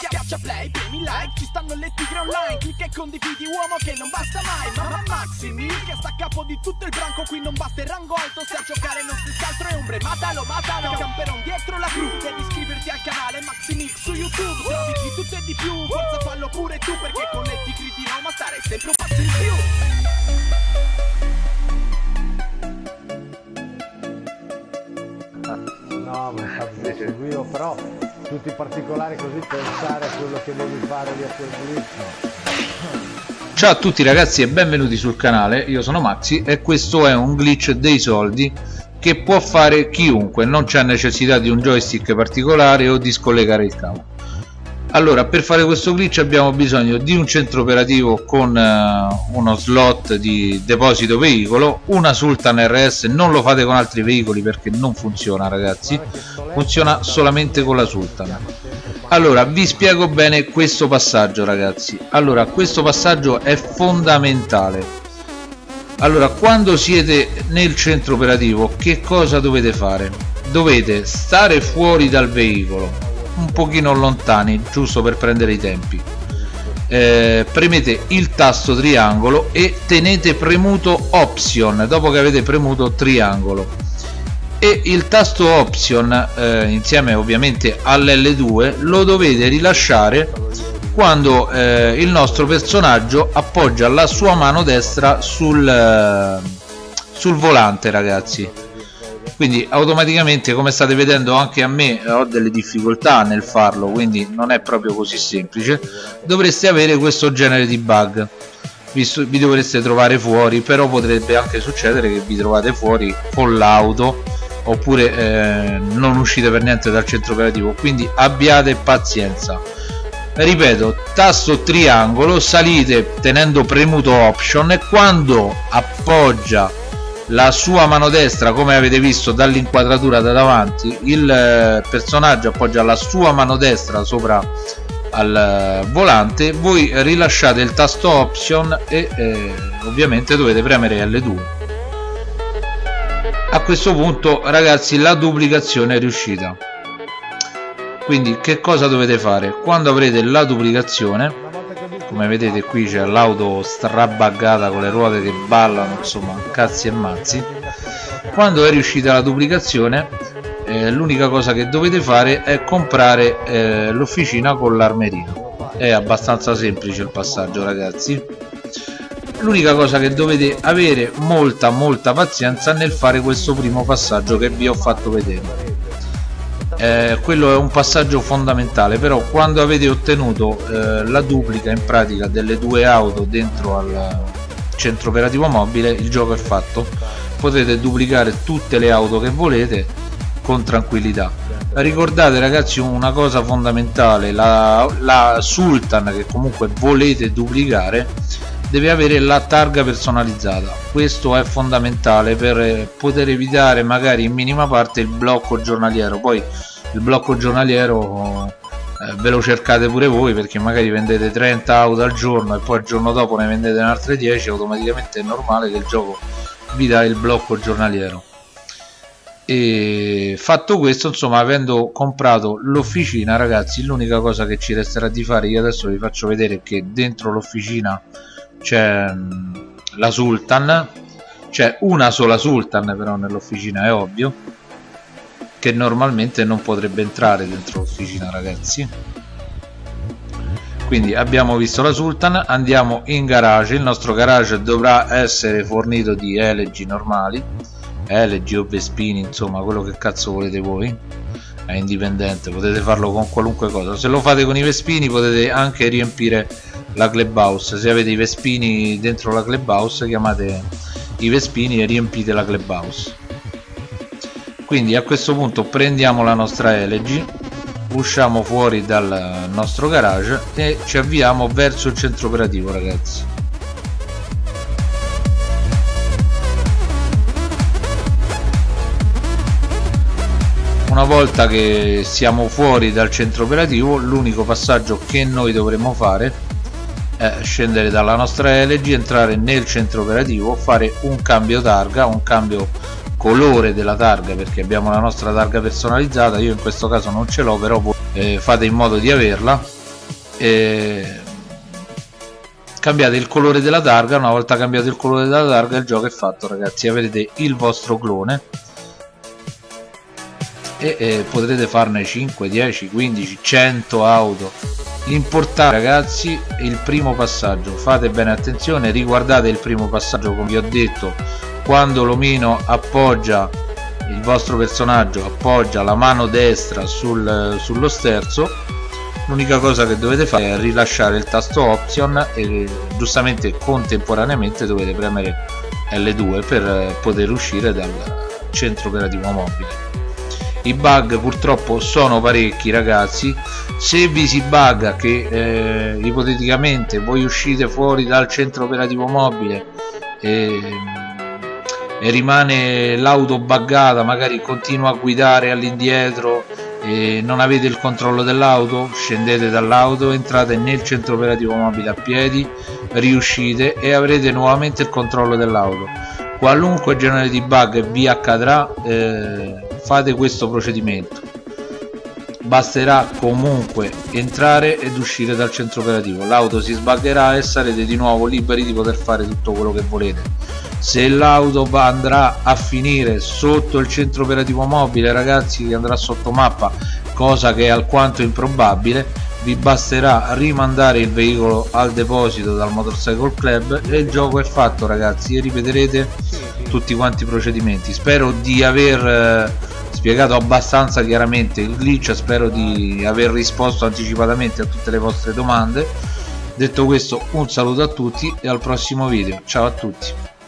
Schiaccia play, premi like, ci stanno le tigre online. Clicca e condividi uomo che non basta mai. Mamma Maximi, che sta a capo di tutto il branco. Qui non basta il rango alto, se a giocare non si altro è ombre. Matalo, matalo, camperon dietro la cru. Devi iscriverti al canale Maximix su YouTube. Trovi di tutto e di più, forza fallo pure tu Perché con le tigri di Roma stare sempre un passo in più. No, ma infatti seguivo, però tutti i particolari così pensare a quello che devi fare di a quel glitch. Ciao a tutti ragazzi e benvenuti sul canale, io sono Maxi e questo è un glitch dei soldi che può fare chiunque, non c'è necessità di un joystick particolare o di scollegare il cavo allora per fare questo glitch abbiamo bisogno di un centro operativo con uh, uno slot di deposito veicolo una Sultan RS non lo fate con altri veicoli perché non funziona ragazzi funziona solamente con la Sultan. Allora vi spiego bene questo passaggio ragazzi. Allora questo passaggio è fondamentale. Allora quando siete nel centro operativo che cosa dovete fare? Dovete stare fuori dal veicolo un pochino lontani giusto per prendere i tempi. Eh, premete il tasto triangolo e tenete premuto option dopo che avete premuto triangolo. E il tasto option eh, insieme ovviamente all'L2 lo dovete rilasciare quando eh, il nostro personaggio appoggia la sua mano destra sul, eh, sul volante ragazzi quindi automaticamente come state vedendo anche a me ho delle difficoltà nel farlo quindi non è proprio così semplice. Dovreste avere questo genere di bug. Visto, vi dovreste trovare fuori però potrebbe anche succedere che vi trovate fuori con l'auto oppure eh, non uscite per niente dal centro operativo. Quindi abbiate pazienza. Ripeto tasto triangolo salite tenendo premuto option e quando appoggia la sua mano destra come avete visto dall'inquadratura da davanti il eh, personaggio appoggia la sua mano destra sopra al eh, volante. Voi rilasciate il tasto option e eh, ovviamente dovete premere L2 a questo punto ragazzi la duplicazione è riuscita. Quindi che cosa dovete fare? Quando avrete la duplicazione come vedete qui c'è l'auto strabaggata con le ruote che ballano insomma cazzi e mazzi. Quando è riuscita la duplicazione eh, l'unica cosa che dovete fare è comprare eh, l'officina con l'armeria è abbastanza semplice il passaggio ragazzi. L'unica cosa che dovete avere molta molta pazienza nel fare questo primo passaggio che vi ho fatto vedere eh, quello è un passaggio fondamentale però quando avete ottenuto eh, la duplica in pratica delle due auto dentro al centro operativo mobile il gioco è fatto. Potete duplicare tutte le auto che volete con tranquillità. Ricordate ragazzi una cosa fondamentale la, la Sultan che comunque volete duplicare deve avere la targa personalizzata. Questo è fondamentale per poter evitare magari in minima parte il blocco giornaliero. Poi il blocco giornaliero eh, ve lo cercate pure voi perché magari vendete 30 auto al giorno e poi il giorno dopo ne vendete altre 10 automaticamente è normale che il gioco vi dà il blocco giornaliero. E fatto questo insomma avendo comprato l'officina ragazzi l'unica cosa che ci resterà di fare io adesso vi faccio vedere che dentro l'officina c'è mm, la Sultan c'è una sola Sultan però nell'officina è ovvio che normalmente non potrebbe entrare dentro l'officina ragazzi. Quindi abbiamo visto la Sultan andiamo in garage. Il nostro garage dovrà essere fornito di LG normali LG o Vespini insomma quello che cazzo volete voi. È indipendente potete farlo con qualunque cosa. Se lo fate con i Vespini potete anche riempire la clubhouse. Se avete i Vespini dentro la clubhouse chiamate i Vespini e riempite la clubhouse quindi a questo punto prendiamo la nostra LG usciamo fuori dal nostro garage e ci avviamo verso il centro operativo ragazzi. Una volta che siamo fuori dal centro operativo l'unico passaggio che noi dovremo fare è scendere dalla nostra LG entrare nel centro operativo fare un cambio targa un cambio colore della targa perché abbiamo la nostra targa personalizzata io in questo caso non ce l'ho però eh, fate in modo di averla. Eh, cambiate il colore della targa una volta cambiato il colore della targa il gioco è fatto ragazzi avrete il vostro clone. E eh, potrete farne 5 10 15 100 auto. L'importante ragazzi è il primo passaggio. Fate bene attenzione riguardate il primo passaggio come vi ho detto quando l'omino appoggia il vostro personaggio appoggia la mano destra sul, sullo sterzo l'unica cosa che dovete fare è rilasciare il tasto option e giustamente contemporaneamente dovete premere L2 per poter uscire dal centro operativo mobile. I bug purtroppo sono parecchi ragazzi. Se vi si bugga che eh, ipoteticamente voi uscite fuori dal centro operativo mobile e, e rimane l'auto buggata magari continua a guidare all'indietro e non avete il controllo dell'auto scendete dall'auto entrate nel centro operativo mobile a piedi riuscite e avrete nuovamente il controllo dell'auto. Qualunque genere di bug vi accadrà eh, fate questo procedimento. Basterà comunque entrare ed uscire dal centro operativo. L'auto si sbagherà e sarete di nuovo liberi di poter fare tutto quello che volete se l'auto andrà a finire sotto il centro operativo mobile ragazzi andrà sotto mappa cosa che è alquanto improbabile vi basterà rimandare il veicolo al deposito dal motorcycle club e il gioco è fatto ragazzi e ripeterete tutti quanti i procedimenti. Spero di aver eh, spiegato abbastanza chiaramente il glitch spero di aver risposto anticipatamente a tutte le vostre domande. Detto questo un saluto a tutti e al prossimo video. Ciao a tutti